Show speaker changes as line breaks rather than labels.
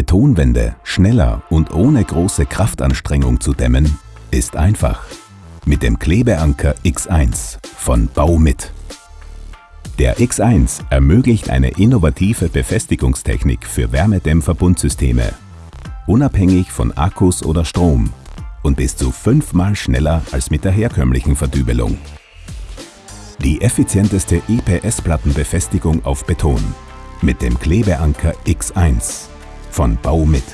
Betonwände schneller und ohne große Kraftanstrengung zu dämmen, ist einfach. Mit dem Klebeanker X1 von Baumit. Der X1 ermöglicht eine innovative Befestigungstechnik für Wärmedämmverbundsysteme, unabhängig von Akkus oder Strom und bis zu fünfmal schneller als mit der herkömmlichen Verdübelung. Die effizienteste EPS-Plattenbefestigung auf Beton mit dem Klebeanker X1 von Bau mit.